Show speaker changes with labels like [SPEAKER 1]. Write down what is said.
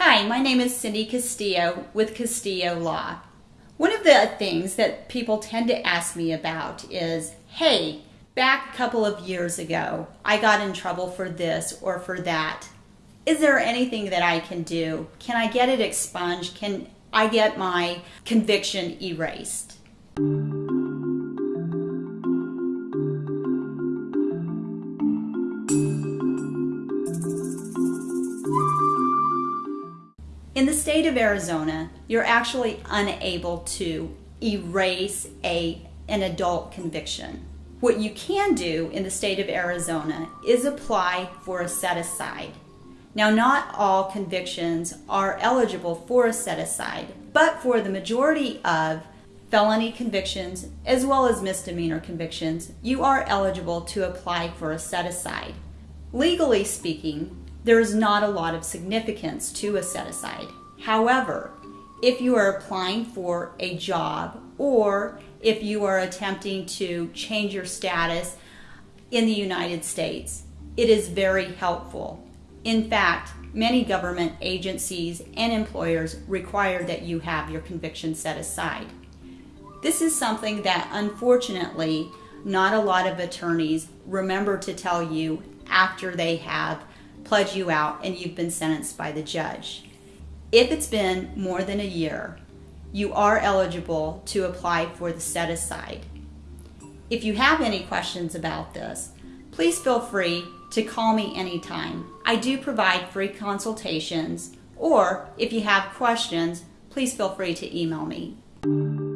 [SPEAKER 1] Hi, my name is Cindy Castillo with Castillo Law. One of the things that people tend to ask me about is, hey, back a couple of years ago, I got in trouble for this or for that. Is there anything that I can do? Can I get it expunged? Can I get my conviction erased? In the state of Arizona, you're actually unable to erase a, an adult conviction. What you can do in the state of Arizona is apply for a set aside. Now, not all convictions are eligible for a set aside, but for the majority of felony convictions as well as misdemeanor convictions, you are eligible to apply for a set aside. Legally speaking, there is not a lot of significance to a set aside. However, if you are applying for a job or if you are attempting to change your status in the United States, it is very helpful. In fact, many government agencies and employers require that you have your conviction set aside. This is something that unfortunately not a lot of attorneys remember to tell you after they have pledged you out and you've been sentenced by the judge. If it's been more than a year, you are eligible to apply for the set aside. If you have any questions about this, please feel free to call me anytime. I do provide free consultations, or if you have questions, please feel free to email me.